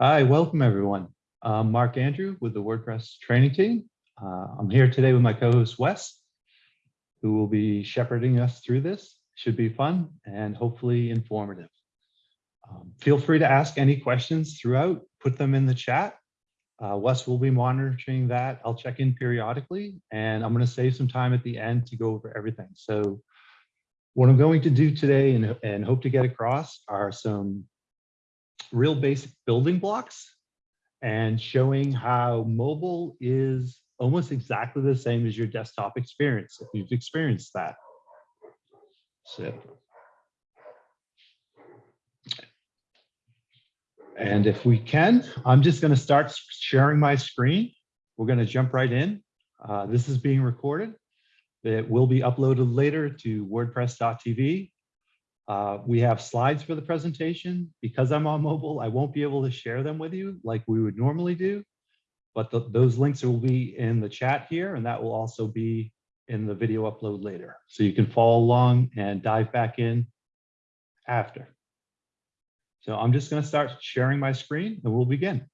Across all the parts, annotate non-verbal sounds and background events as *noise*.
Hi, welcome everyone. I'm Mark Andrew with the WordPress training team. Uh, I'm here today with my co-host Wes, who will be shepherding us through this. Should be fun and hopefully informative. Um, feel free to ask any questions throughout, put them in the chat. Uh, Wes will be monitoring that. I'll check in periodically and I'm going to save some time at the end to go over everything. So what I'm going to do today and, and hope to get across are some real basic building blocks and showing how mobile is almost exactly the same as your desktop experience, if you've experienced that. So. And if we can, I'm just going to start sharing my screen. We're going to jump right in. Uh, this is being recorded. It will be uploaded later to wordpress.tv uh, we have slides for the presentation. Because I'm on mobile, I won't be able to share them with you like we would normally do. But the, those links will be in the chat here, and that will also be in the video upload later. So you can follow along and dive back in after. So I'm just going to start sharing my screen and we'll begin.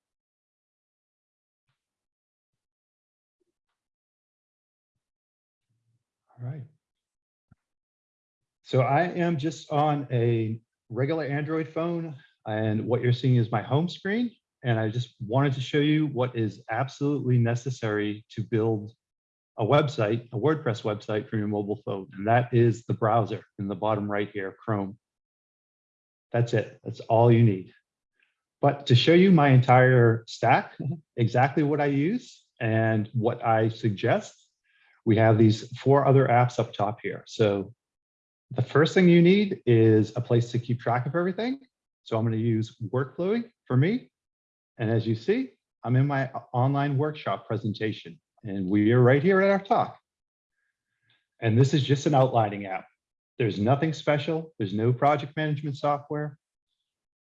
All right. So I am just on a regular Android phone and what you're seeing is my home screen. And I just wanted to show you what is absolutely necessary to build a website, a WordPress website from your mobile phone. And that is the browser in the bottom right here, Chrome. That's it. That's all you need. But to show you my entire stack, *laughs* exactly what I use and what I suggest, we have these four other apps up top here. So the first thing you need is a place to keep track of everything. So I'm going to use WorkFlowy for me. And as you see, I'm in my online workshop presentation and we are right here at our talk. And this is just an outlining app. There's nothing special. There's no project management software.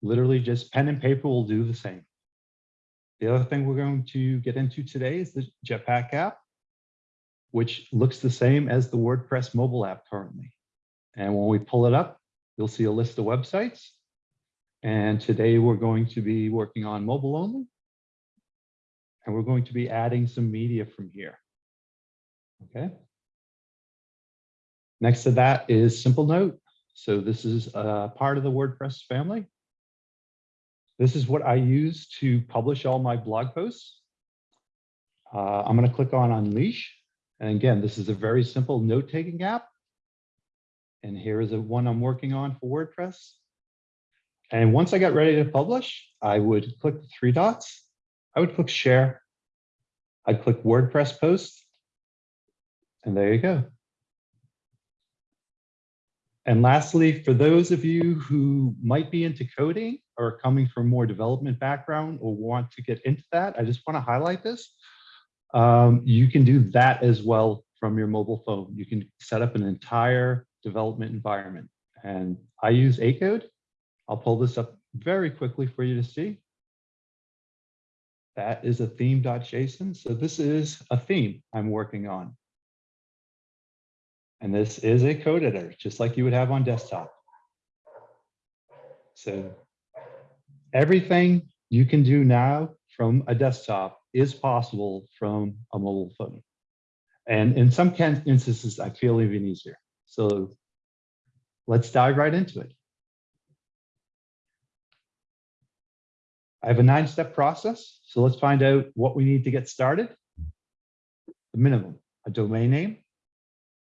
Literally just pen and paper will do the same. The other thing we're going to get into today is the Jetpack app, which looks the same as the WordPress mobile app currently. And when we pull it up, you'll see a list of websites. And today we're going to be working on mobile only. And we're going to be adding some media from here. Okay. Next to that is Simplenote. So this is a part of the WordPress family. This is what I use to publish all my blog posts. Uh, I'm going to click on Unleash. And again, this is a very simple note-taking app. And here is a one I'm working on for WordPress. And once I got ready to publish, I would click the three dots. I would click share. I'd click WordPress post. And there you go. And lastly, for those of you who might be into coding or coming from more development background or want to get into that, I just want to highlight this. Um, you can do that as well from your mobile phone. You can set up an entire development environment. And I use Acode. I'll pull this up very quickly for you to see. That is a theme.json. So this is a theme I'm working on. And this is a code editor, just like you would have on desktop. So everything you can do now from a desktop is possible from a mobile phone. And in some instances, I feel even easier. So let's dive right into it. I have a nine step process. So let's find out what we need to get started. The minimum, a domain name.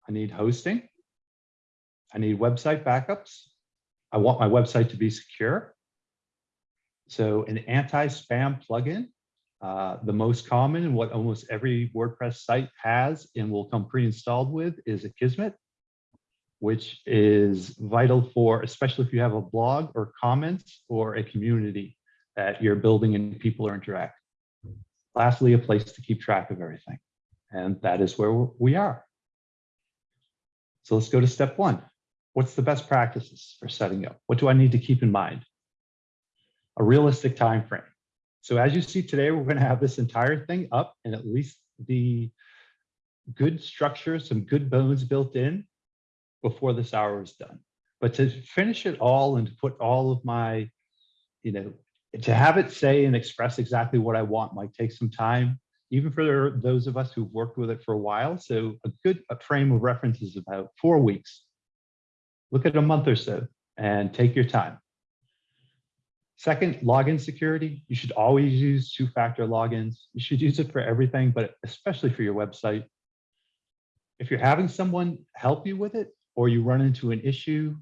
I need hosting. I need website backups. I want my website to be secure. So an anti-spam plugin, uh, the most common and what almost every WordPress site has and will come pre-installed with is Akismet which is vital for, especially if you have a blog or comments or a community that you're building and people are interacting. Lastly, a place to keep track of everything. And that is where we are. So let's go to step one. What's the best practices for setting up? What do I need to keep in mind? A realistic time frame. So as you see today, we're going to have this entire thing up and at least the good structure, some good bones built in before this hour is done. But to finish it all and to put all of my, you know, to have it say and express exactly what I want might take some time, even for those of us who've worked with it for a while. So a good frame of reference is about four weeks. Look at a month or so and take your time. Second, login security. You should always use two-factor logins. You should use it for everything, but especially for your website. If you're having someone help you with it or you run into an issue,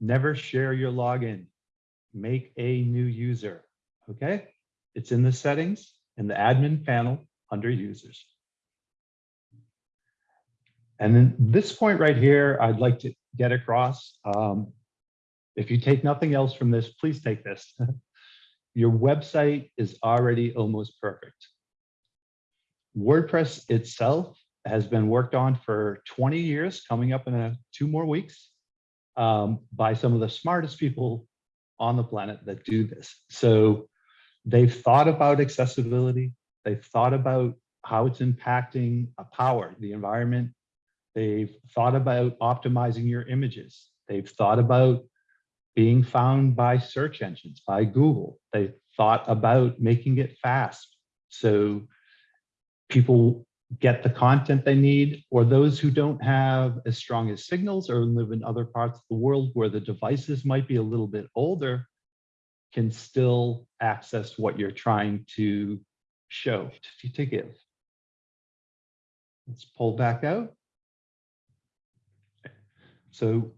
never share your login. Make a new user, okay? It's in the settings in the admin panel under users. And then this point right here, I'd like to get across. Um, if you take nothing else from this, please take this. *laughs* Your website is already almost perfect. WordPress itself has been worked on for 20 years, coming up in a, two more weeks, um, by some of the smartest people on the planet that do this. So they've thought about accessibility. They've thought about how it's impacting a power, the environment. They've thought about optimizing your images. They've thought about being found by search engines, by Google. They thought about making it fast. So people get the content they need, or those who don't have as strong as signals or live in other parts of the world where the devices might be a little bit older, can still access what you're trying to show, to, to give. Let's pull back out. So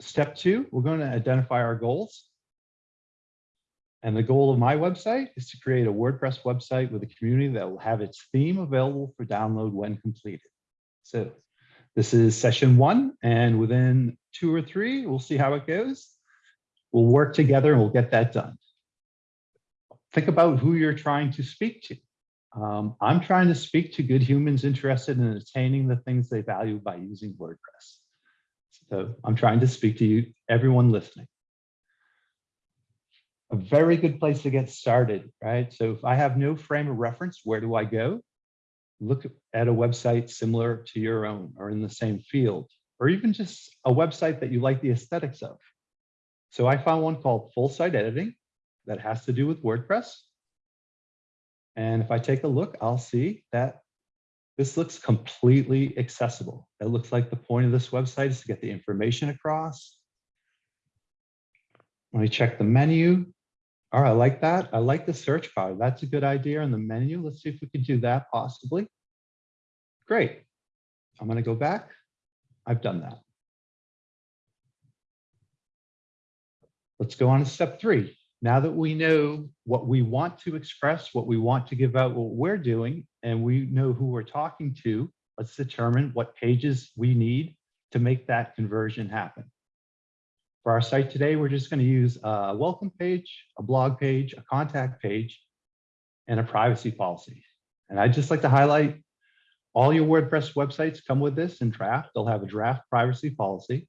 step two, we're going to identify our goals. And the goal of my website is to create a WordPress website with a community that will have its theme available for download when completed. So this is session one, and within two or three, we'll see how it goes. We'll work together and we'll get that done. Think about who you're trying to speak to. Um, I'm trying to speak to good humans interested in attaining the things they value by using WordPress. So I'm trying to speak to you, everyone listening. A very good place to get started, right? So if I have no frame of reference, where do I go? Look at a website similar to your own or in the same field, or even just a website that you like the aesthetics of. So I found one called Full Site Editing that has to do with WordPress. And if I take a look, I'll see that this looks completely accessible. It looks like the point of this website is to get the information across. Let me check the menu. All right, I like that. I like the search bar. That's a good idea in the menu. Let's see if we can do that possibly. Great. I'm going to go back. I've done that. Let's go on to step three. Now that we know what we want to express, what we want to give out, what we're doing, and we know who we're talking to, let's determine what pages we need to make that conversion happen. For our site today, we're just going to use a welcome page, a blog page, a contact page, and a privacy policy. And I'd just like to highlight all your WordPress websites come with this in draft. They'll have a draft privacy policy.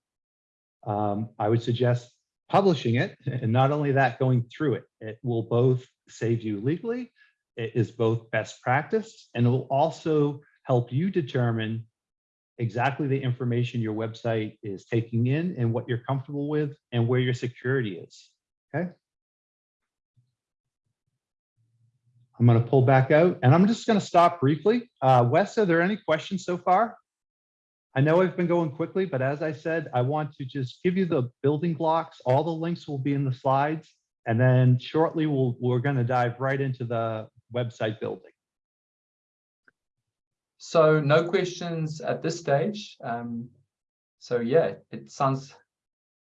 Um, I would suggest publishing it, *laughs* and not only that, going through it. It will both save you legally, it is both best practice, and it will also help you determine exactly the information your website is taking in and what you're comfortable with and where your security is, okay? I'm going to pull back out and I'm just going to stop briefly. Uh, Wes, are there any questions so far? I know I've been going quickly, but as I said, I want to just give you the building blocks. All the links will be in the slides. And then shortly, we'll, we're going to dive right into the website building. So no questions at this stage. Um, so yeah, it sounds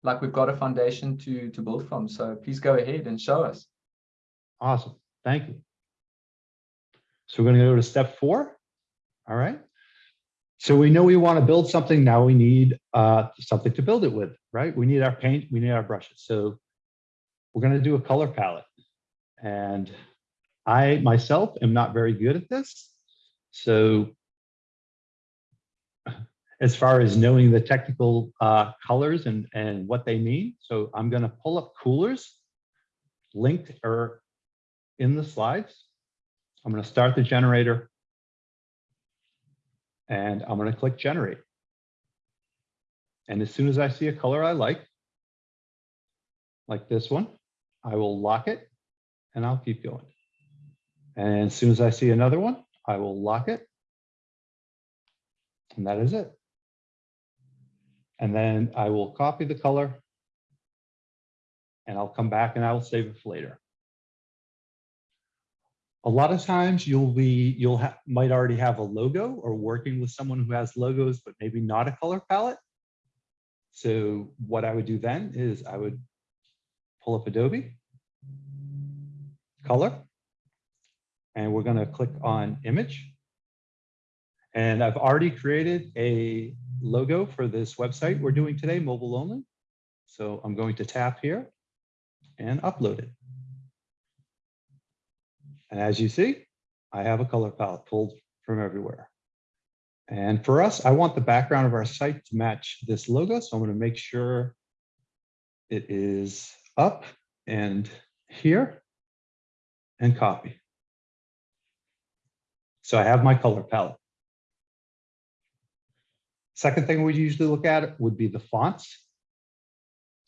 like we've got a foundation to, to build from. So please go ahead and show us. Awesome. Thank you. So we're going to go to step four. All right. So we know we want to build something. Now we need uh, something to build it with, right? We need our paint, we need our brushes. So we're going to do a color palette. And I myself am not very good at this. So as far as knowing the technical uh, colors and, and what they mean. So I'm going to pull up Coolors linked or in the slides. I'm going to start the generator and I'm going to click generate. And as soon as I see a color I like, like this one, I will lock it and I'll keep going. And as soon as I see another one, I will lock it. And that is it. And then I will copy the color. And I'll come back and I will save it for later. A lot of times you'll be, you'll have, might already have a logo or working with someone who has logos, but maybe not a color palette. So what I would do then is I would pull up Adobe, color, and we're gonna click on image. And I've already created a logo for this website we're doing today, mobile only. So I'm going to tap here and upload it. And as you see, I have a color palette pulled from everywhere. And for us, I want the background of our site to match this logo. So I'm going to make sure it is up and here and copy. So I have my color palette. Second thing we usually look at would be the fonts.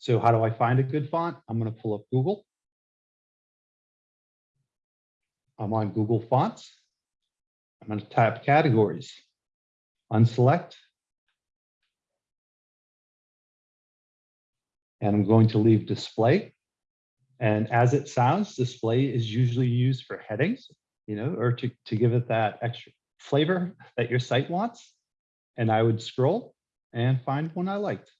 So how do I find a good font? I'm going to pull up Google. I'm on Google Fonts. I'm going to type categories, unselect. And I'm going to leave display. And as it sounds, display is usually used for headings, you know, or to, to give it that extra flavor that your site wants. And I would scroll and find one I liked.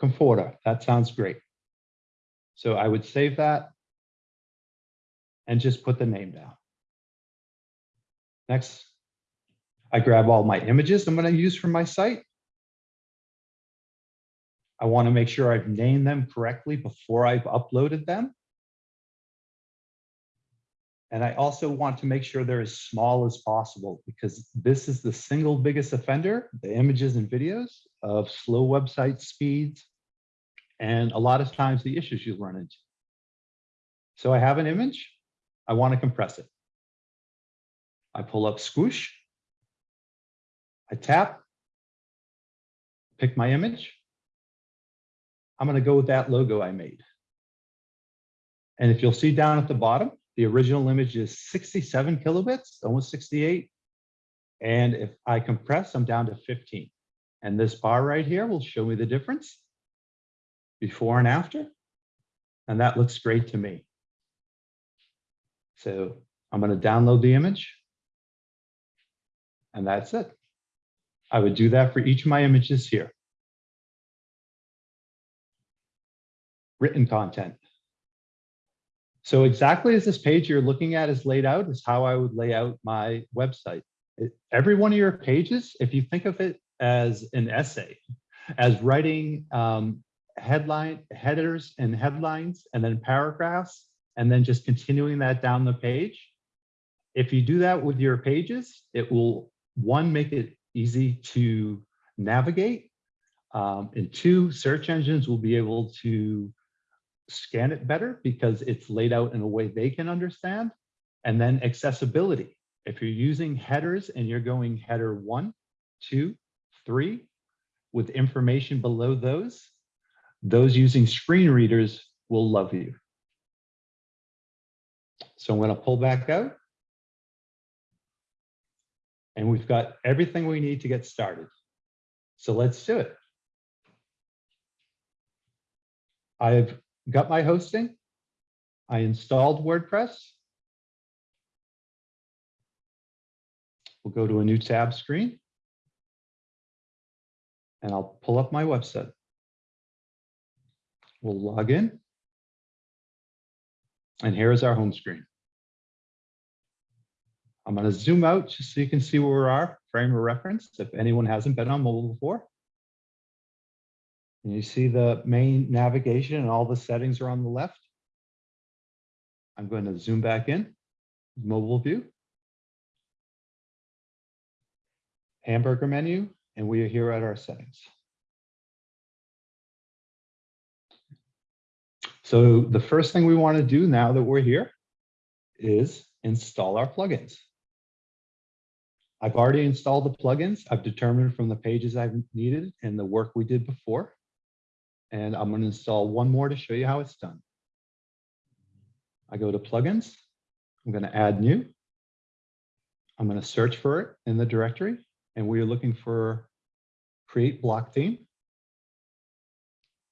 Comfortaa, that sounds great. So I would save that and just put the name down. Next, I grab all my images I'm going to use for my site. I want to make sure I've named them correctly before I've uploaded them. And I also want to make sure they're as small as possible because this is the single biggest offender, the images and videos of slow website speeds and a lot of times the issues you'll run into. So I have an image. I want to compress it. I pull up Squoosh. I tap, pick my image. I'm going to go with that logo I made. And if you'll see down at the bottom, the original image is 67 kilobits, almost 68. And if I compress, I'm down to 15. And this bar right here will show me the difference before and after. And that looks great to me. So I'm going to download the image. And that's it. I would do that for each of my images here. Written content. So exactly as this page you're looking at is laid out is how I would lay out my website. It, every one of your pages, if you think of it as an essay, as writing um, headline headers and headlines and then paragraphs, and then just continuing that down the page. If you do that with your pages, it will, one, make it easy to navigate, um, and two, search engines will be able to scan it better because it's laid out in a way they can understand. And then accessibility. If you're using headers and you're going header one, two, three, with information below those, those using screen readers will love you. So I'm going to pull back out. And we've got everything we need to get started. So let's do it. I've got my hosting. I installed WordPress. We'll go to a new tab screen. And I'll pull up my website. We'll log in. And here is our home screen. I'm going to zoom out just so you can see where we are, frame of reference, if anyone hasn't been on mobile before. And you see the main navigation and all the settings are on the left. I'm going to zoom back in, mobile view. Hamburger menu, and we are here at our settings. So the first thing we want to do now that we're here is install our plugins. I've already installed the plugins. I've determined from the pages I've needed and the work we did before. And I'm going to install one more to show you how it's done. I go to plugins. I'm going to add new. I'm going to search for it in the directory and we are looking for create block theme.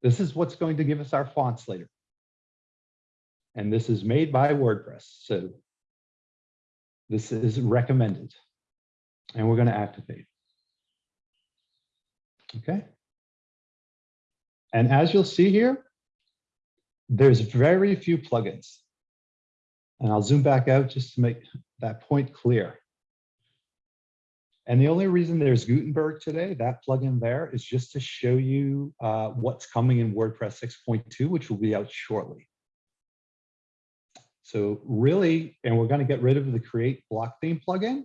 This is what's going to give us our fonts later. And this is made by WordPress. So this is recommended. And we're going to activate. Okay. And as you'll see here, there's very few plugins. And I'll zoom back out just to make that point clear. And the only reason there's Gutenberg today, that plugin there, is just to show you uh, what's coming in WordPress 6.2, which will be out shortly. So really, and we're going to get rid of the create block theme plugin.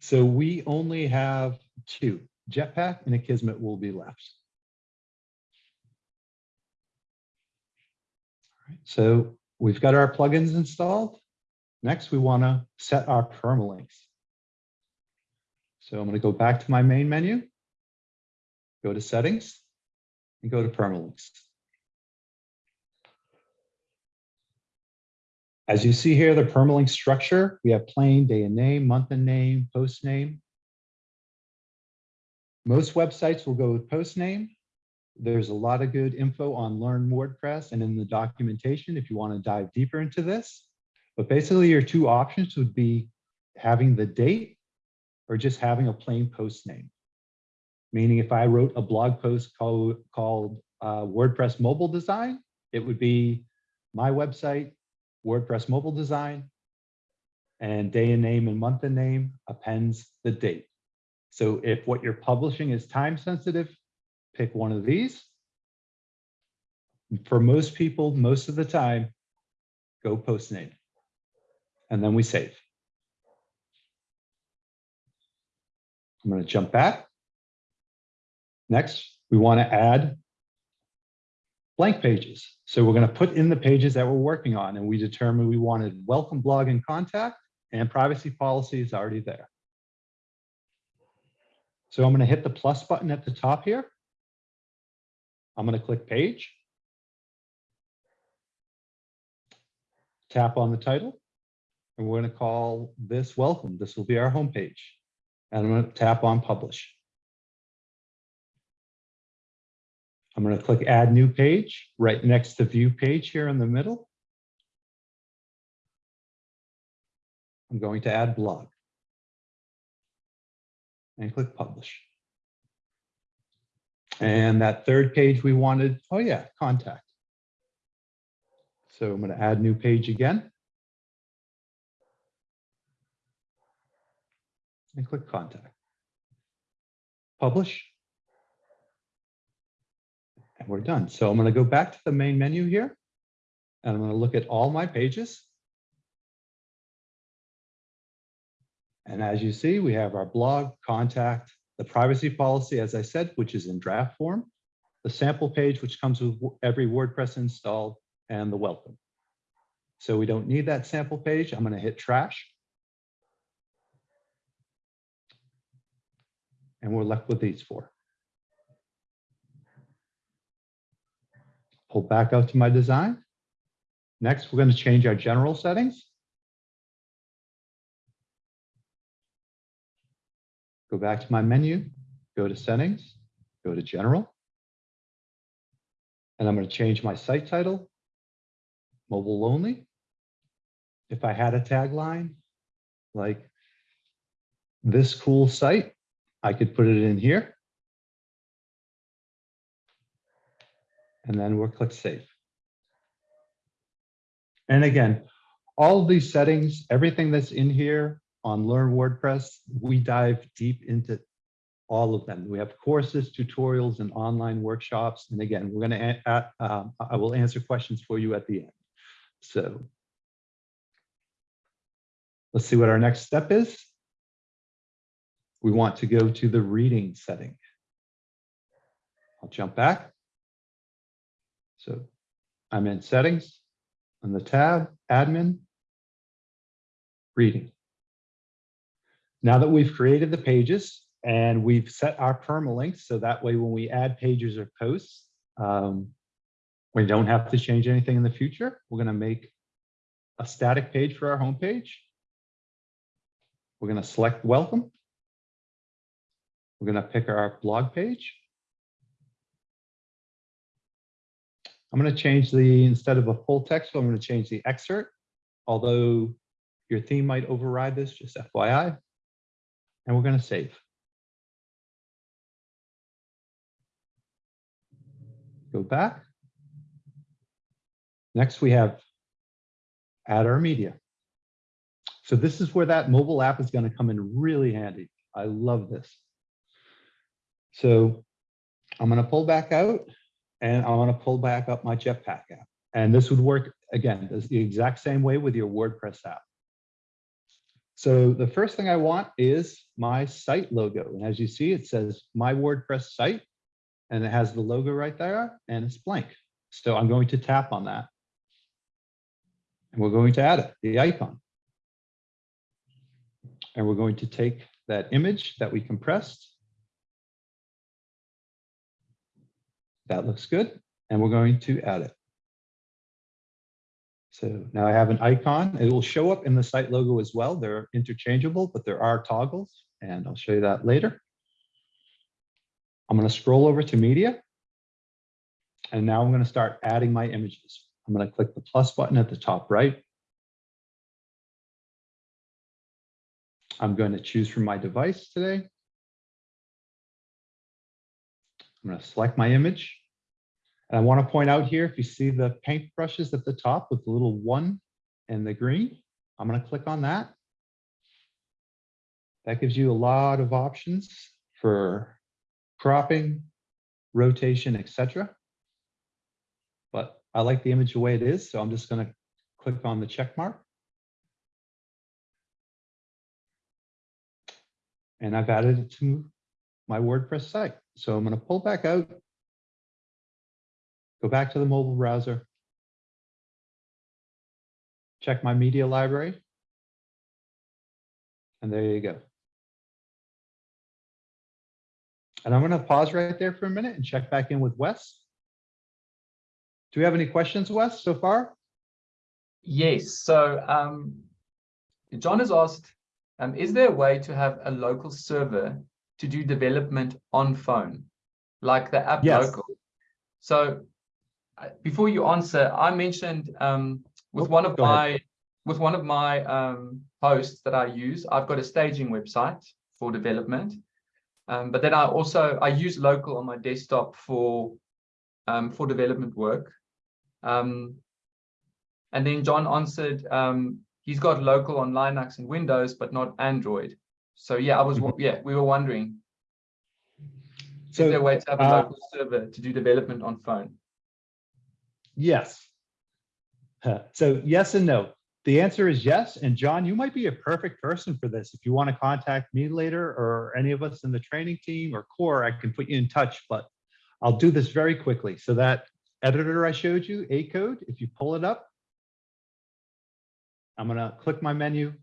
So we only have two, Jetpack and Akismet will be left. So we've got our plugins installed. Next, we want to set our permalinks. So I'm going to go back to my main menu, go to settings, and go to permalinks. As you see here, the permalink structure, we have plain, day and name, month and name, post name. Most websites will go with post name. There's a lot of good info on Learn WordPress and in the documentation if you want to dive deeper into this. But basically your two options would be having the date or just having a plain post name. Meaning if I wrote a blog post called, called uh, WordPress mobile design, it would be my website, WordPress mobile design, and day and name and month and name appends the date. So if what you're publishing is time sensitive, pick one of these. For most people, most of the time, go post name. And then we save. I'm going to jump back. Next, we want to add blank pages. So we're going to put in the pages that we're working on and we determined we wanted welcome blog and contact and privacy policy is already there. So I'm going to hit the plus button at the top here. I'm going to click page. Tap on the title and we're going to call this welcome. This will be our home page. And I'm going to tap on publish. I'm going to click add new page right next to view page here in the middle. I'm going to add blog and click publish. And that third page we wanted, oh yeah, contact. So I'm going to add new page again. And click contact. Publish. And we're done. So I'm going to go back to the main menu here. And I'm going to look at all my pages. And as you see, we have our blog, contact, the privacy policy, as I said, which is in draft form, the sample page, which comes with every WordPress installed, and the welcome. So we don't need that sample page. I'm going to hit trash. And we're left with these four. Pull back out to my design. Next, we're going to change our general settings. Go back to my menu, go to settings, go to general. And I'm going to change my site title, mobile only. If I had a tagline like this cool site, I could put it in here. And then we'll click save. And again, all of these settings, everything that's in here on Learn WordPress, we dive deep into all of them. We have courses, tutorials, and online workshops. And again, we're going to, uh, I will answer questions for you at the end. So let's see what our next step is. We want to go to the reading setting. I'll jump back. So I'm in settings on the tab, admin, reading. Now that we've created the pages and we've set our permalinks, so that way when we add pages or posts, um, we don't have to change anything in the future. We're going to make a static page for our homepage. We're going to select welcome. We're going to pick our blog page. I'm going to change the, instead of a full text, I'm going to change the excerpt, although your theme might override this, just FYI. And we're going to save. Go back. Next, we have add our media. So this is where that mobile app is going to come in really handy. I love this. So I'm going to pull back out and I want to pull back up my Jetpack app. And this would work, again, the exact same way with your WordPress app. So the first thing I want is my site logo. And as you see, it says my WordPress site, and it has the logo right there, and it's blank. So I'm going to tap on that. And we're going to add it, the icon. And we're going to take that image that we compressed. That looks good. And we're going to add it. So now I have an icon. It will show up in the site logo as well. They're interchangeable, but there are toggles, and I'll show you that later. I'm going to scroll over to media. And now I'm going to start adding my images. I'm going to click the plus button at the top right. I'm going to choose from my device today. I'm going to select my image. And I want to point out here, if you see the paint brushes at the top with the little one and the green, I'm going to click on that. That gives you a lot of options for cropping, rotation, etc. But I like the image the way it is, so I'm just going to click on the check mark. And I've added it to my WordPress site. So I'm going to pull back out, go back to the mobile browser, check my media library, and there you go. And I'm going to pause right there for a minute and check back in with Wes. Do we have any questions, Wes, so far? Yes, so um, John has asked, um, is there a way to have a local server to do development on phone, like the app Yes. local? So before you answer, I mentioned um, with Oh, one of go ahead. my with one of my um, posts that I use, I've got a staging website for development. Um, but then I also I use local on my desktop for um, for development work. Um, and then John answered, um, he's got local on Linux and Windows, but not Android. So yeah, I was Mm-hmm. yeah, we were wondering, is there a So way to have a uh, local server to do development on phone? Yes. So yes and no. The answer is yes. And John, you might be a perfect person for this. If you want to contact me later or any of us in the training team or core, I can put you in touch, but I'll do this very quickly. So that editor I showed you, Acode, if you pull it up, I'm going to click my menu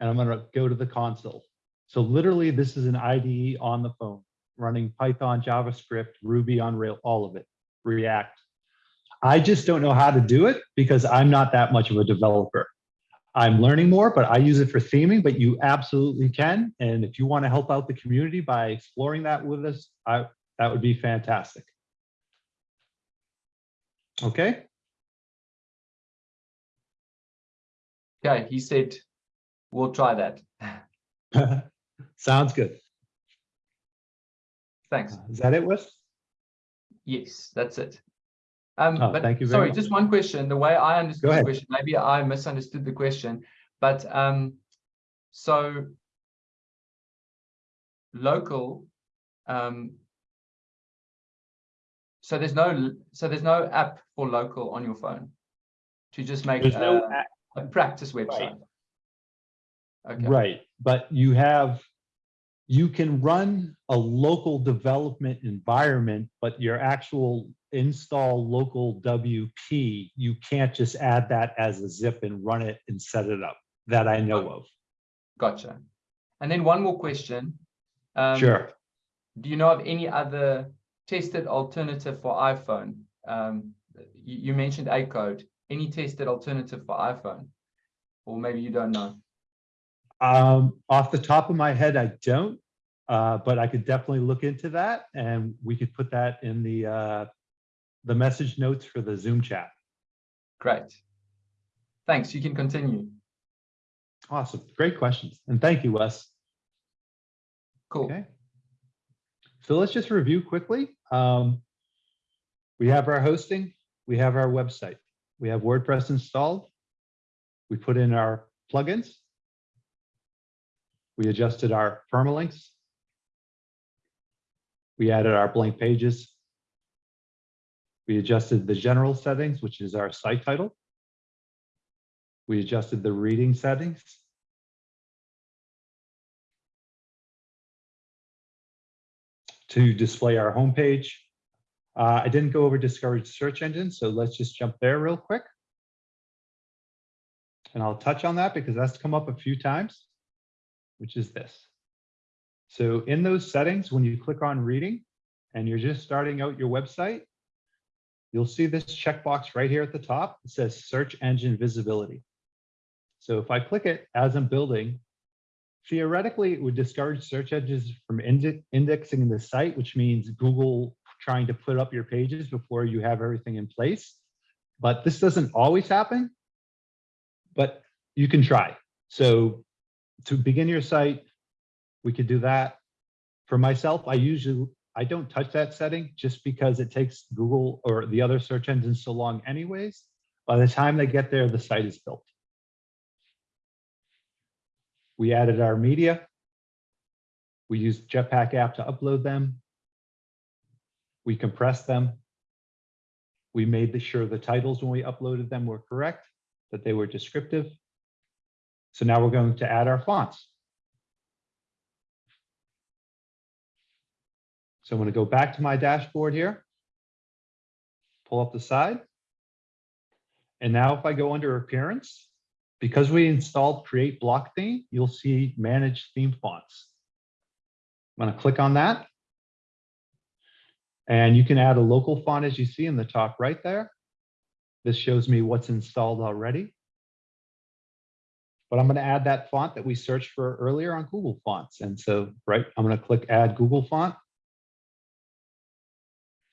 and I'm going to go to the console. So literally this is an IDE on the phone running Python, JavaScript, Ruby on Rail, all of it, React. I just don't know how to do it because I'm not that much of a developer. I'm learning more, but I use it for theming, but you absolutely can. And if you want to help out the community by exploring that with us, I, that would be fantastic. Okay, Okay, he said, we'll try that. *laughs* sounds good. Thanks. Is that it, Wes? Yes, that's it. Um, Oh, but thank you very sorry, much. just one question. The way I understood the question, maybe I misunderstood the question, but um, so local, um, so there's no so there's no app for local on your phone to just make There's no a, a practice website. Okay. Right, but you have, you can run a local development environment, but your actual install local WP, you can't just add that as a zip and run it and set it up, that I know of. Gotcha. And then one more question. Um, Sure. Do you know of any other tested alternative for iPhone? Um, you, you mentioned Acode. any tested alternative for iPhone? Or maybe you don't know. Um, off the top of my head, I don't, uh, but I could definitely look into that and we could put that in the, uh, the message notes for the Zoom chat. Great. Thanks. You can continue. Awesome. Great questions. And thank you, Wes. Cool. Okay. So let's just review quickly. Um, we have our hosting, we have our website, we have WordPress installed. We put in our plugins. We adjusted our permalinks. We added our blank pages. We adjusted the general settings, which is our site title. We adjusted the reading settings. to display our homepage. Uh, I didn't go over discovered search engines, so let's just jump there real quick. And I'll touch on that because that's come up a few times, which is this. So in those settings, when you click on reading and you're just starting out your website, you'll see this checkbox right here at the top. It says search engine visibility. So if I click it as I'm building, theoretically, it would discourage search engines from inde indexing the site, which means Google trying to put up your pages before you have everything in place. But this doesn't always happen, but you can try. So to begin your site, we could do that. For myself, I usually, I don't touch that setting just because it takes Google or the other search engines so long anyways. By the time they get there, the site is built. We added our media. We used Jetpack app to upload them. We compressed them. We made sure the titles when we uploaded them were correct, that they were descriptive. So now we're going to add our fonts. So I'm going to go back to my dashboard here. Pull up the side. And now if I go under appearance, because we installed create block theme, you'll see manage theme fonts. I'm going to click on that. And you can add a local font as you see in the top right there. This shows me what's installed already. But I'm going to add that font that we searched for earlier on Google Fonts. And so, right, I'm going to click add Google font.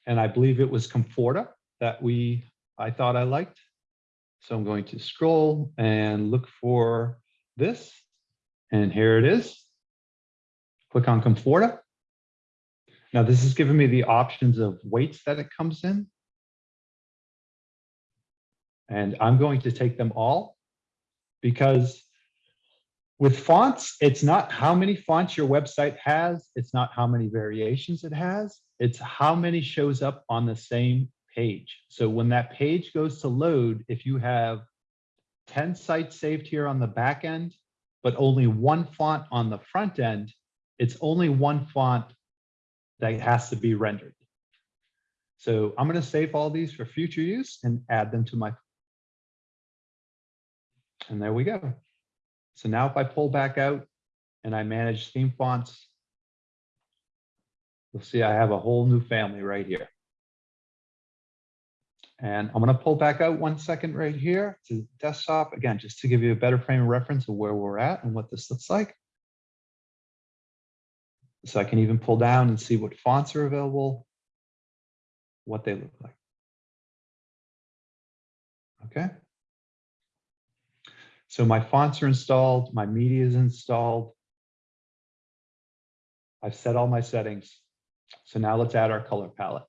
And I believe it was Comfortaa that we, I thought I liked. So I'm going to scroll and look for this. And here it is. Click on Comfortaa. Now this is giving me the options of weights that it comes in. And I'm going to take them all because with fonts, it's not how many fonts your website has. It's not how many variations it has. It's how many shows up on the same page. So when that page goes to load, if you have 10 sites saved here on the back end, but only one font on the front end, it's only one font that has to be rendered. So I'm going to save all these for future use and add them to my. And there we go. So now if I pull back out and I manage theme fonts, you'll see I have a whole new family right here. And I'm going to pull back out one second right here to desktop again, just to give you a better frame of reference of where we're at and what this looks like. So I can even pull down and see what fonts are available, what they look like. Okay. So my fonts are installed, my media is installed. I've set all my settings. So now let's add our color palette.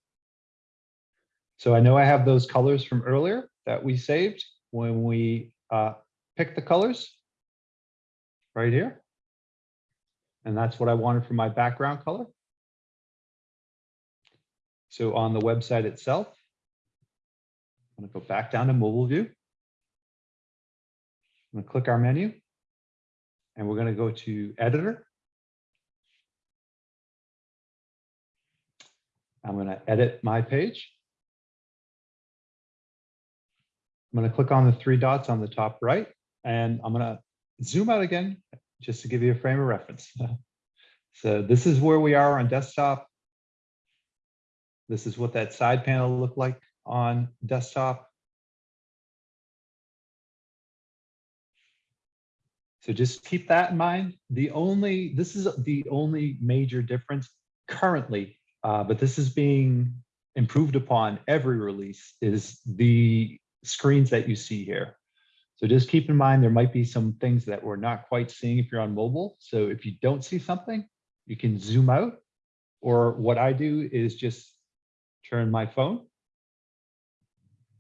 So I know I have those colors from earlier that we saved when we uh, picked the colors right here. And that's what I wanted for my background color. So on the website itself, I'm going to go back down to mobile view. I'm going to click our menu and we're going to go to editor. I'm going to edit my page. I'm going to click on the three dots on the top right, and I'm going to zoom out again just to give you a frame of reference. *laughs* so this is where we are on desktop. This is what that side panel looked like on desktop. So just keep that in mind. The only, this is the only major difference currently, uh, but this is being improved upon every release is the screens that you see here. So just keep in mind, there might be some things that we're not quite seeing if you're on mobile. So if you don't see something, you can zoom out. Or what I do is just turn my phone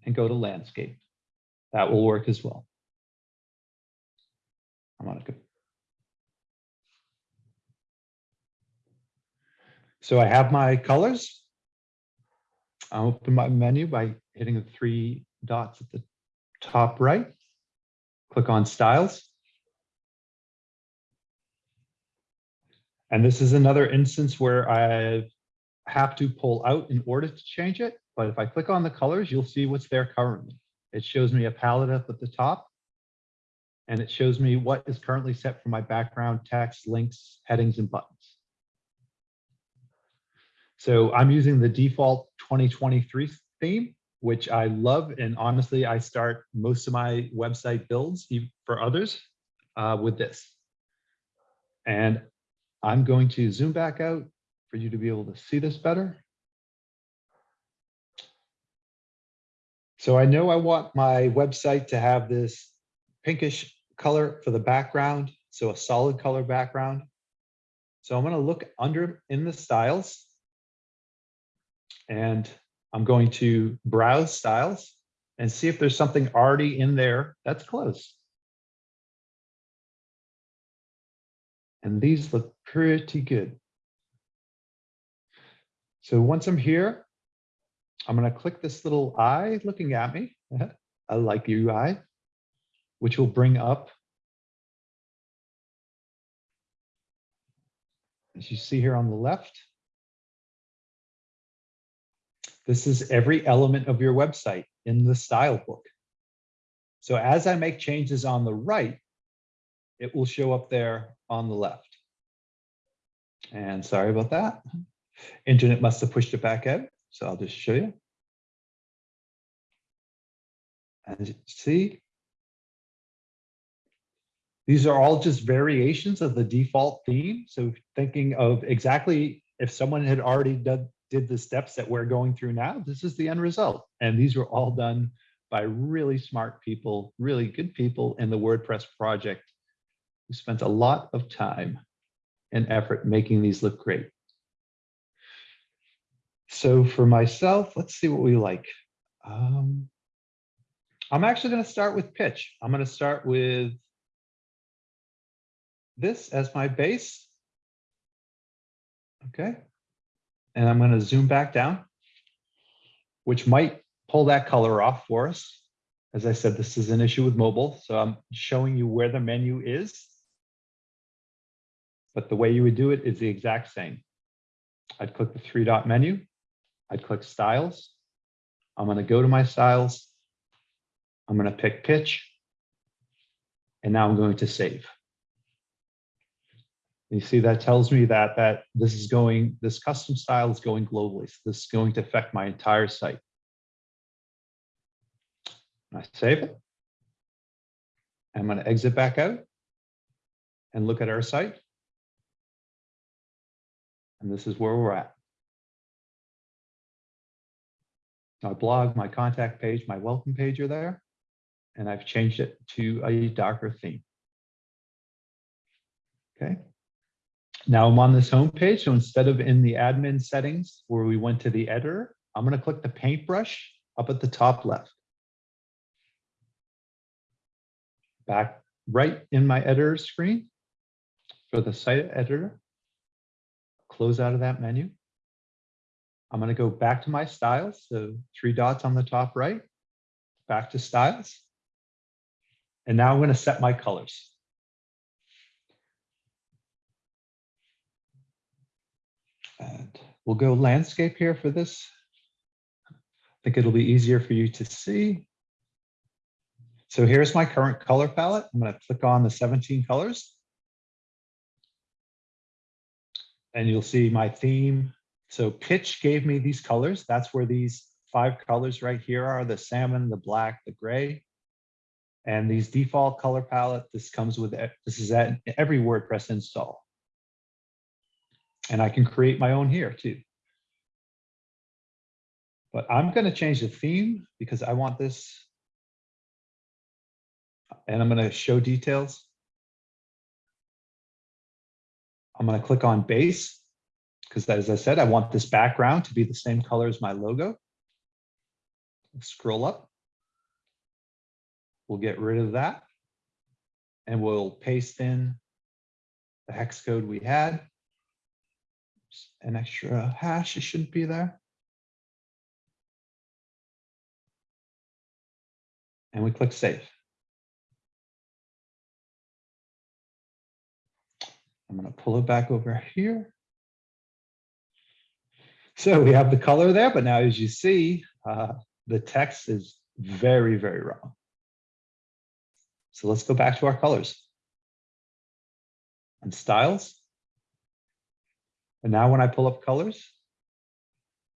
and go to landscape. That will work as well. I'm on a good. So I have my colors. I'll open my menu by hitting the three dots at the top right. Click on styles. And this is another instance where I have to pull out in order to change it. But if I click on the colors, you'll see what's there currently. It shows me a palette up at the top. And it shows me what is currently set for my background text, links, headings, and buttons. So I'm using the default 2023 theme, which I love. And honestly, I start most of my website builds for others uh, with this. And I'm going to zoom back out for you to be able to see this better. So I know I want my website to have this pinkish color for the background, so a solid color background. So I'm going to look under in the styles. And I'm going to browse styles and see if there's something already in there that's close. And these look pretty good. So once I'm here, I'm going to click this little eye looking at me. *laughs* I like UI, which will bring up. As you see here on the left. This is every element of your website in the style book. So as I make changes on the right, it will show up there on the left. And sorry about that. Internet must have pushed it back out. So I'll just show you. And see, these are all just variations of the default theme. So thinking of exactly if someone had already done, did the steps that we're going through now, this is the end result. And these were all done by really smart people, really good people in the WordPress project who spent a lot of time and effort making these look great. So for myself, let's see what we like. Um, I'm actually going to start with pitch. I'm going to start with this as my base. Okay. And I'm going to zoom back down, which might pull that color off for us. As I said, this is an issue with mobile, so I'm showing you where the menu is. But the way you would do it is the exact same. I'd click the three dot menu. I'd click styles. I'm going to go to my styles. I'm going to pick pitch. And now I'm going to save. You see, that tells me that that this is going, this custom style is going globally. So this is going to affect my entire site. I save it. I'm going to exit back out and look at our site. And this is where we're at. My blog, my contact page, my welcome page are there. And I've changed it to a darker theme. Okay. Now I'm on this home page. So instead of in the admin settings where we went to the editor, I'm going to click the paintbrush up at the top left. Back right in my editor screen for the site editor. Close out of that menu. I'm going to go back to my styles. So three dots on the top right, back to styles. And now I'm going to set my colors. And we'll go landscape here for this. I think it'll be easier for you to see. So here's my current color palette. I'm going to click on the 17 colors. And you'll see my theme. So pitch gave me these colors. That's where these five colors right here are, the salmon, the black, the gray. And these default color palette, this comes with, this is at every WordPress install. And I can create my own here too. But I'm going to change the theme because I want this. And I'm going to show details. I'm going to click on base because as I said, I want this background to be the same color as my logo. Scroll up. We'll get rid of that. And we'll paste in the hex code we had. An extra hash, it shouldn't be there. And we click save. I'm going to pull it back over here. So we have the color there, but now as you see, uh, the text is very, very wrong. So let's go back to our colors. And styles. And now when I pull up colors,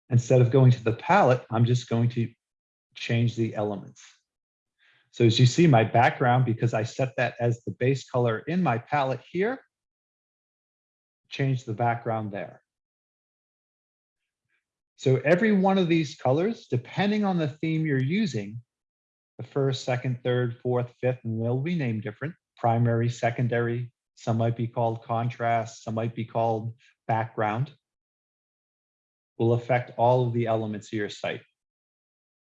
instead of going to the palette, I'm just going to change the elements. So as you see my background, because I set that as the base color in my palette here, change the background there. So every one of these colors, depending on the theme you're using, the first, second, third, fourth, fifth, and they'll be named different, primary, secondary, some might be called contrast, some might be called background, will affect all of the elements of your site.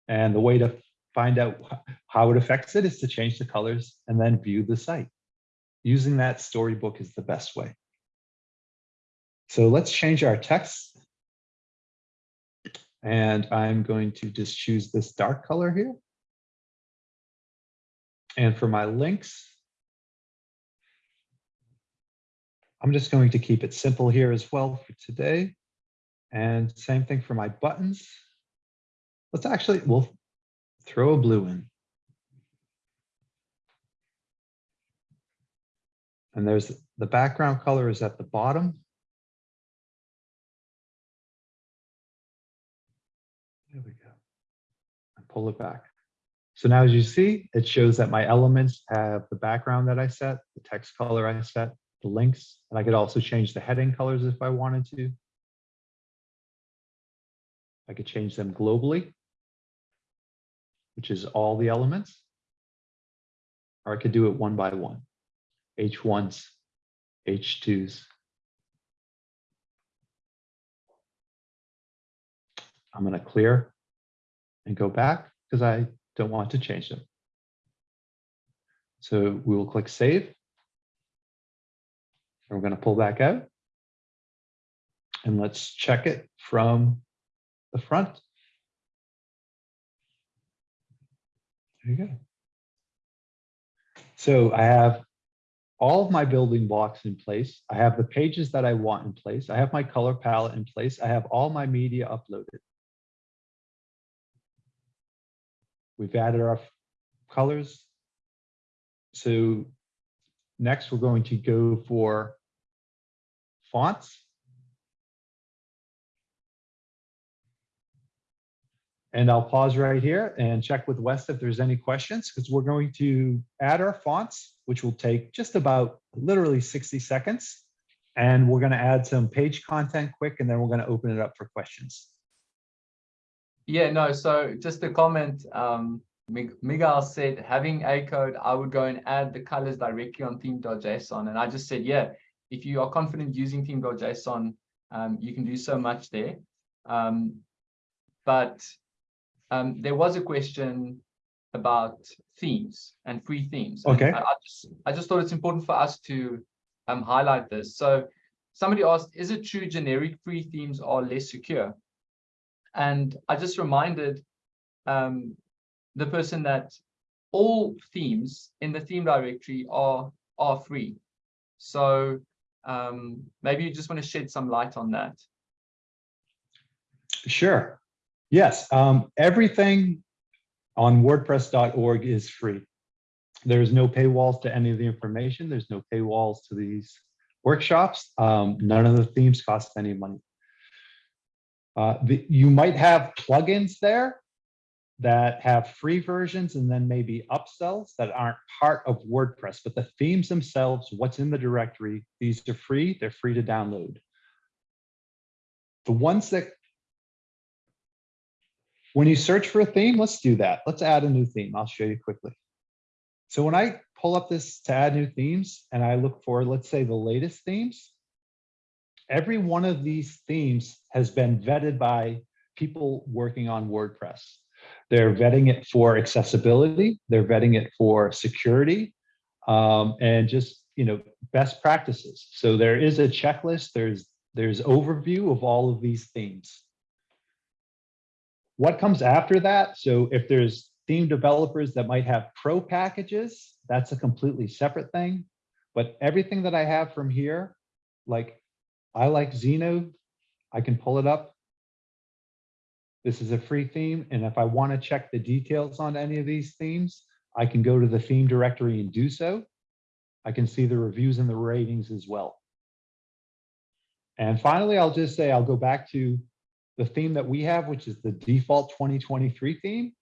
And the way to find out how it affects it is to change the colors and then view the site. Using that storybook is the best way. So let's change our text. And I'm going to just choose this dark color here. And for my links, I'm just going to keep it simple here as well for today. And same thing for my buttons. Let's actually, we'll throw a blue in. And there's the background color is at the bottom. There we go. Pull it back. So now as you see, it shows that my elements have the background that I set, the text color I set, the links, and I could also change the heading colors if I wanted to. I could change them globally, which is all the elements. Or I could do it one by one, H1s, H2s. I'm going to clear and go back because I don't want to change them. So we will click save. We're going to pull back out. And let's check it from the front. There you go. So I have all of my building blocks in place. I have the pages that I want in place. I have my color palette in place. I have all my media uploaded. We've added our colors. So next we're going to go for fonts. And I'll pause right here and check with Wes if there's any questions, because we're going to add our fonts, which will take just about literally 60 seconds. And we're going to add some page content quick, and then we're going to open it up for questions. Yeah, no, so just a comment, um, Miguel said, having a code, I would go and add the colors directly on theme.json. And I just said, yeah, if you are confident using theme.json, um, you can do so much there. Um, but um, there was a question about themes and free themes. Okay. I, I just, I just thought it's important for us to um, highlight this. So somebody asked, is it true generic free themes are less secure? And I just reminded um, the person that all themes in the theme directory are are free. So um, maybe you just want to shed some light on that. Sure. Yes, um, everything on WordPress.org is free. There's no paywalls to any of the information. There's no paywalls to these workshops. Um, none of the themes cost any money. Uh, the, you might have plugins there that have free versions and then maybe upsells that aren't part of WordPress, but the themes themselves, what's in the directory, these are free, they're free to download. The ones that when you search for a theme, let's do that. Let's add a new theme. I'll show you quickly. So when I pull up this to add new themes and I look for, let's say the latest themes, every one of these themes has been vetted by people working on WordPress. They're vetting it for accessibility. They're vetting it for security um, and just, you know, best practices. So there is a checklist. There's, there's overview of all of these themes. What comes after that? So if there's theme developers that might have pro packages, that's a completely separate thing. But everything that I have from here, like I like Zeno, I can pull it up. This is a free theme. And if I want to check the details on any of these themes, I can go to the theme directory and do so. I can see the reviews and the ratings as well. And finally, I'll just say I'll go back to the theme that we have, which is the default 2023 theme.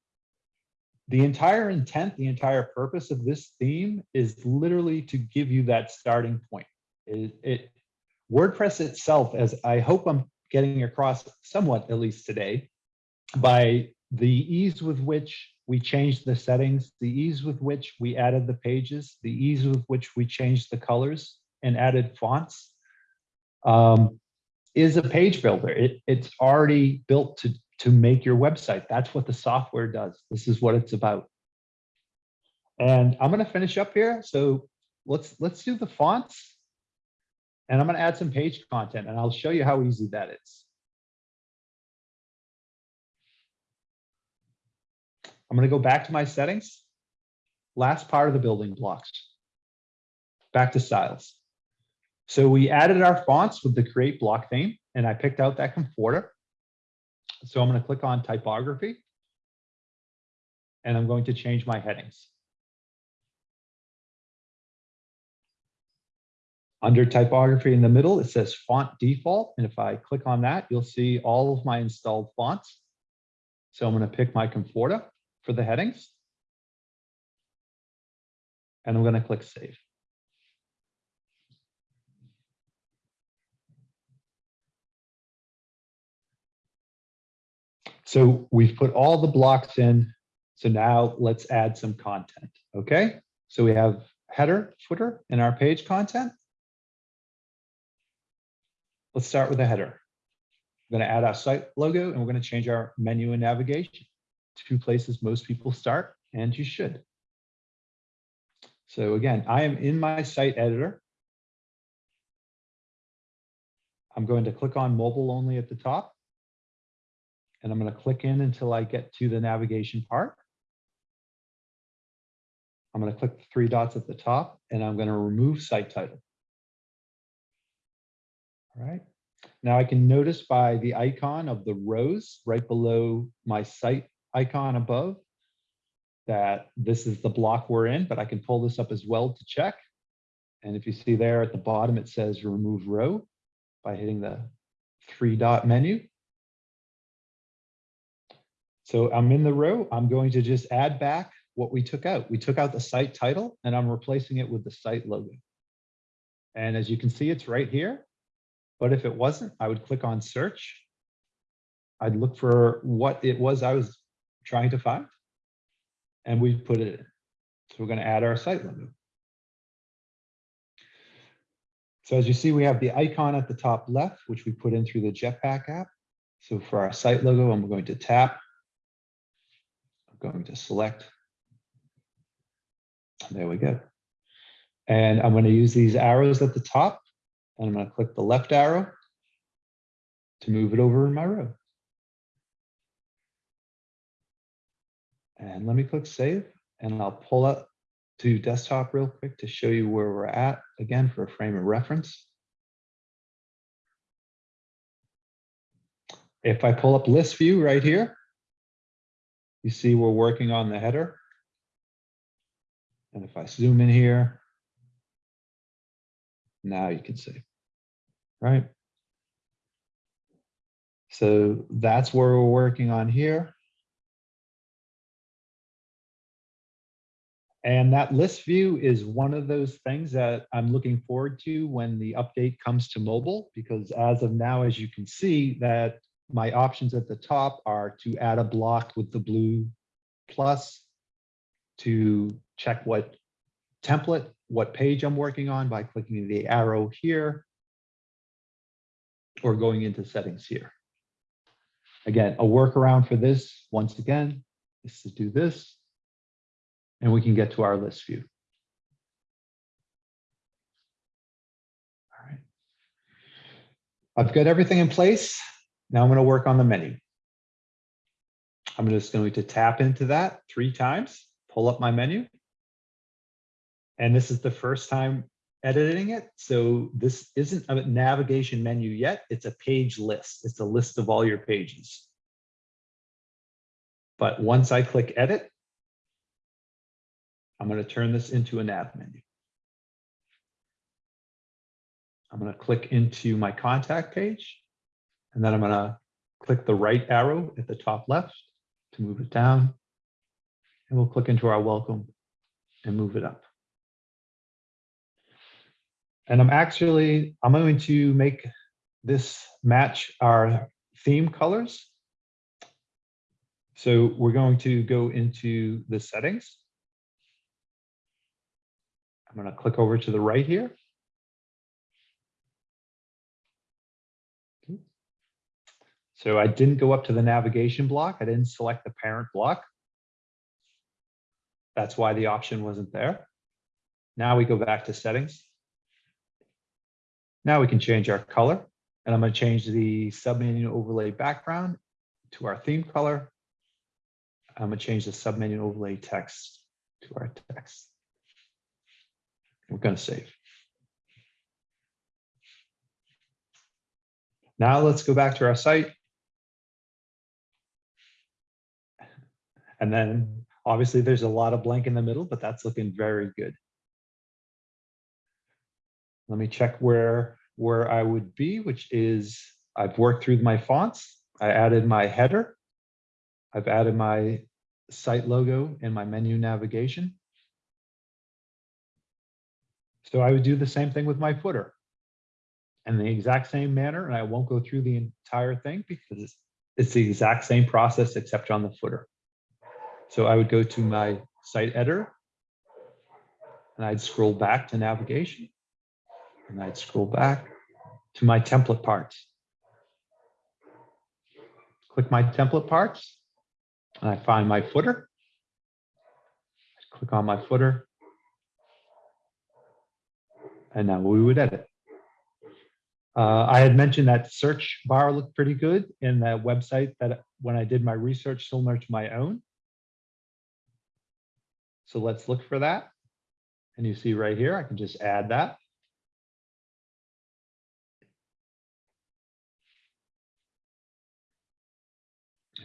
The entire intent, the entire purpose of this theme is literally to give you that starting point. It, it WordPress itself, as I hope I'm getting across somewhat, at least today, by the ease with which we changed the settings, the ease with which we added the pages, the ease with which we changed the colors and added fonts, um, is a page builder. It, it's already built to, to make your website. That's what the software does. This is what it's about. And I'm going to finish up here. So let's let's do the fonts. And I'm going to add some page content and I'll show you how easy that is. I'm going to go back to my settings. Last part of the building blocks. Back to styles. So we added our fonts with the create block theme and I picked out that Comfortaa. So I'm going to click on typography. And I'm going to change my headings. Under typography in the middle, it says font default. And if I click on that, you'll see all of my installed fonts. So I'm going to pick my Comfortaa for the headings. And I'm going to click save. So we've put all the blocks in. So now let's add some content. Okay. So we have header, footer and our page content. Let's start with the header. We're going to add our site logo and we're going to change our menu and navigation. Two places most people start and you should. So again, I am in my site editor. I'm going to click on mobile only at the top. And I'm going to click in until I get to the navigation part. I'm going to click the three dots at the top and I'm going to remove site title. All right. Now I can notice by the icon of the rows right below my site icon above that this is the block we're in, but I can pull this up as well to check. And if you see there at the bottom, it says remove row by hitting the three dot menu. So I'm in the row. I'm going to just add back what we took out. We took out the site title and I'm replacing it with the site logo. And as you can see, it's right here. But if it wasn't, I would click on search. I'd look for what it was I was trying to find. And we put it in. So we're going to add our site logo. So as you see, we have the icon at the top left, which we put in through the Jetpack app. So for our site logo, I'm going to tap. I'm going to select. There we go. And I'm going to use these arrows at the top and I'm going to click the left arrow to move it over in my row. And let me click save and I'll pull up to desktop real quick to show you where we're at again for a frame of reference. If I pull up list view right here, you see we're working on the header. And if I zoom in here, now you can see, right? So that's where we're working on here. And that list view is one of those things that I'm looking forward to when the update comes to mobile, because as of now, as you can see, that my options at the top are to add a block with the blue plus, to check what template, what page I'm working on by clicking the arrow here, or going into settings here. Again, a workaround for this, once again, is to do this, and we can get to our list view. All right. I've got everything in place. Now I'm going to work on the menu. I'm just going to tap into that three times, pull up my menu. And this is the first time editing it. So this isn't a navigation menu yet. It's a page list. It's a list of all your pages. But once I click edit, I'm going to turn this into a nav menu. I'm going to click into my contact page, and then I'm going to click the right arrow at the top left to move it down. And we'll click into our welcome and move it up. And I'm actually, I'm going to make this match our theme colors. So we're going to go into the settings. I'm going to click over to the right here. Hmm. So I didn't go up to the navigation block. I didn't select the parent block. That's why the option wasn't there. Now we go back to settings. Now we can change our color and I'm going to change the submenu overlay background to our theme color. I'm going to change the submenu overlay text to our text. We're going to save. Now let's go back to our site. And then obviously there's a lot of blank in the middle, but that's looking very good. Let me check where, where I would be, which is I've worked through my fonts. I added my header. I've added my site logo and my menu navigation. So I would do the same thing with my footer in the exact same manner. And I won't go through the entire thing because it's, it's the exact same process except on the footer. So I would go to my site editor and I'd scroll back to navigation and I'd scroll back to my template parts. Click my template parts and I find my footer. Click on my footer. And now we would edit. Uh, I had mentioned that search bar looked pretty good in that website that when I did my research similar to my own. So let's look for that. And you see right here, I can just add that.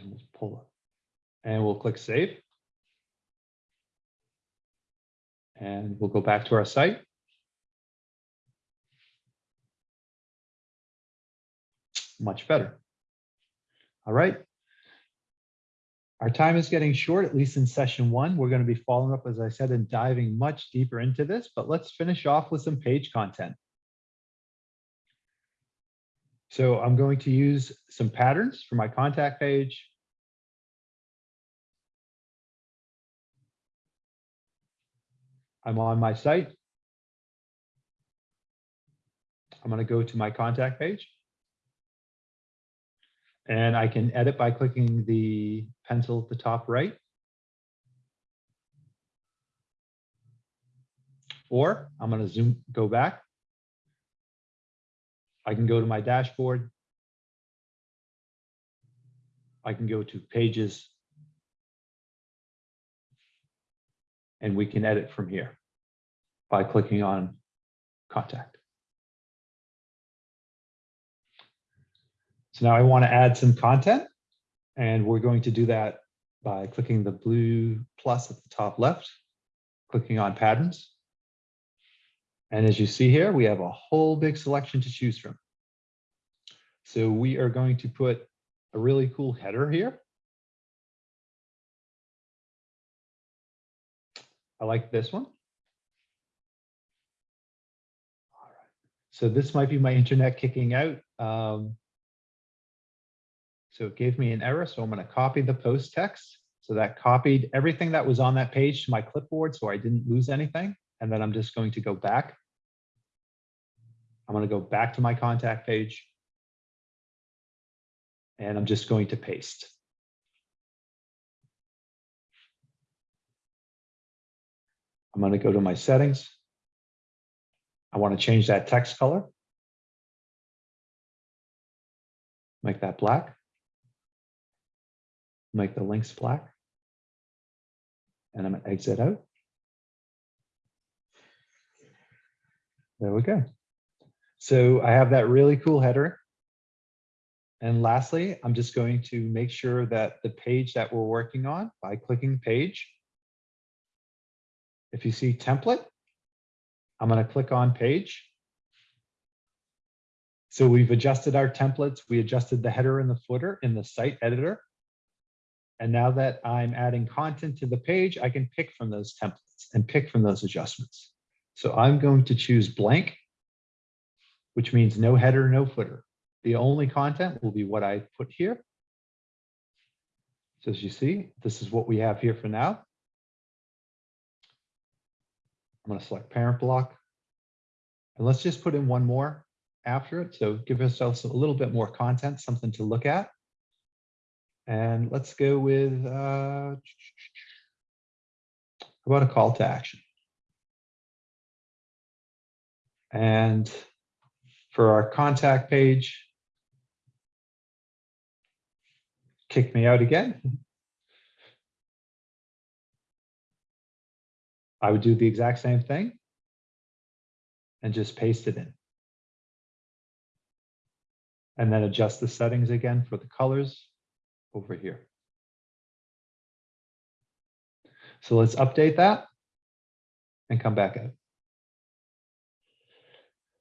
And we'll pull it. And we'll click save. And we'll go back to our site. Much better. All right. Our time is getting short, at least in session one. We're going to be following up, as I said, and diving much deeper into this, but let's finish off with some page content. So I'm going to use some patterns for my contact page. I'm on my site. I'm going to go to my contact page. And I can edit by clicking the pencil at the top right. Or I'm going to zoom, go back. I can go to my dashboard. I can go to pages. And we can edit from here by clicking on contact. So now I want to add some content and we're going to do that by clicking the blue plus at the top left, clicking on patterns. And as you see here, we have a whole big selection to choose from. So we are going to put a really cool header here. I like this one. All right. So this might be my internet kicking out. Um, so it gave me an error, so I'm going to copy the post text. So that copied everything that was on that page to my clipboard, so I didn't lose anything. And then I'm just going to go back. I'm going to go back to my contact page. And I'm just going to paste. I'm going to go to my settings. I want to change that text color. Make that black. Make the links black. And I'm going to exit out. There we go. So I have that really cool header. And lastly, I'm just going to make sure that the page that we're working on by clicking page. If you see template, I'm going to click on page. So we've adjusted our templates. We adjusted the header and the footer in the site editor. And now that I'm adding content to the page, I can pick from those templates and pick from those adjustments. So I'm going to choose blank, which means no header, no footer. The only content will be what I put here. So as you see, this is what we have here for now. I'm going to select parent block. And let's just put in one more after it. So give ourselves a little bit more content, something to look at. And let's go with, uh, about a call to action? And for our contact page, kick me out again. I would do the exact same thing and just paste it in. And then adjust the settings again for the colors over here. So let's update that and come back out.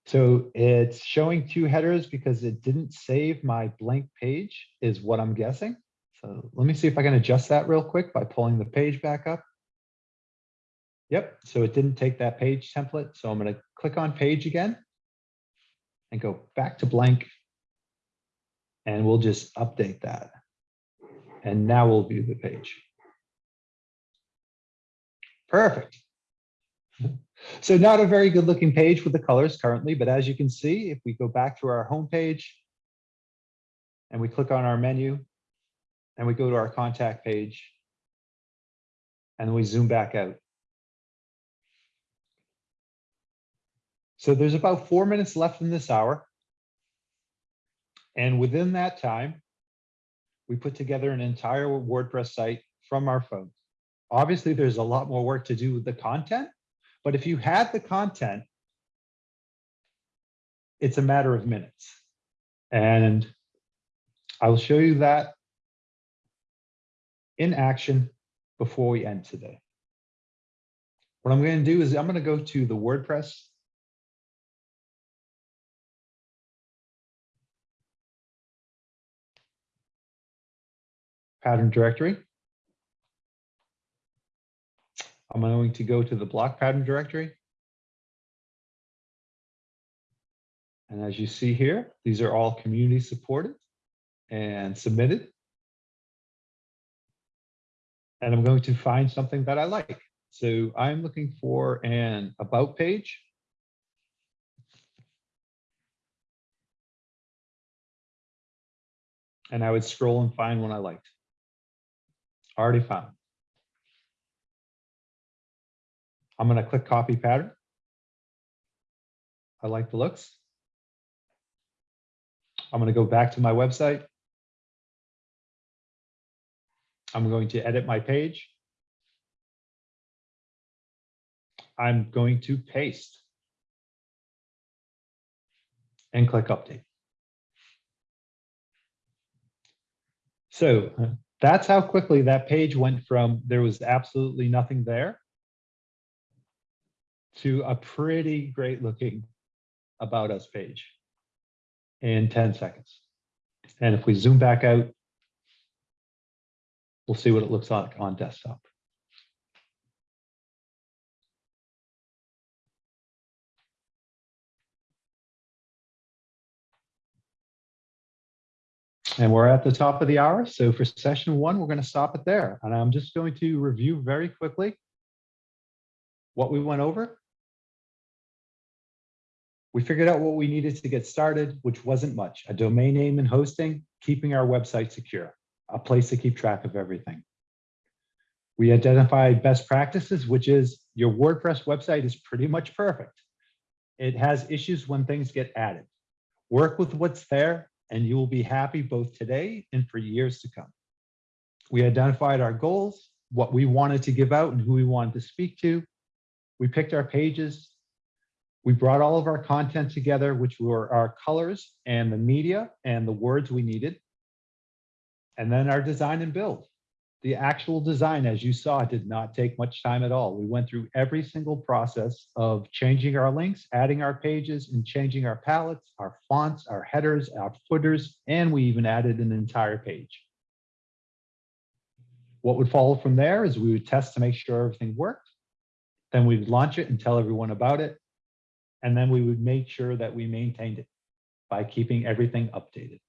So it's showing two headers because it didn't save my blank page is what I'm guessing. So let me see if I can adjust that real quick by pulling the page back up. Yep, so it didn't take that page template. So I'm going to click on page again and go back to blank. And we'll just update that. And now we'll view the page. Perfect. So not a very good looking page with the colors currently, but as you can see, if we go back to our home page and we click on our menu and we go to our contact page and we zoom back out. So there's about four minutes left in this hour. And within that time, we put together an entire WordPress site from our phones. Obviously, there's a lot more work to do with the content, but if you had the content, it's a matter of minutes. And I will show you that in action before we end today. What I'm going to do is I'm going to go to the WordPress pattern directory. I'm going to go to the block pattern directory. And as you see here, these are all community supported and submitted. And I'm going to find something that I like. So I'm looking for an about page. And I would scroll and find one I liked. Already found. I'm going to click copy pattern. I like the looks. I'm going to go back to my website. I'm going to edit my page. I'm going to paste and click update. So that's how quickly that page went from there was absolutely nothing there to a pretty great looking about us page in 10 seconds. And if we zoom back out, we'll see what it looks like on desktop. And we're at the top of the hour. So for session one, we're going to stop it there. And I'm just going to review very quickly what we went over. We figured out what we needed to get started, which wasn't much, a domain name and hosting, keeping our website secure, a place to keep track of everything. We identified best practices, which is your WordPress website is pretty much perfect. It has issues when things get added. Work with what's there and you will be happy both today and for years to come. We identified our goals, what we wanted to give out and who we wanted to speak to. We picked our pages. We brought all of our content together, which were our colors and the media and the words we needed. And then our design and build. The actual design, as you saw, did not take much time at all. We went through every single process of changing our links, adding our pages, and changing our palettes, our fonts, our headers, our footers, and we even added an entire page. What would follow from there is we would test to make sure everything worked. Then we'd launch it and tell everyone about it. And then we would make sure that we maintained it by keeping everything updated.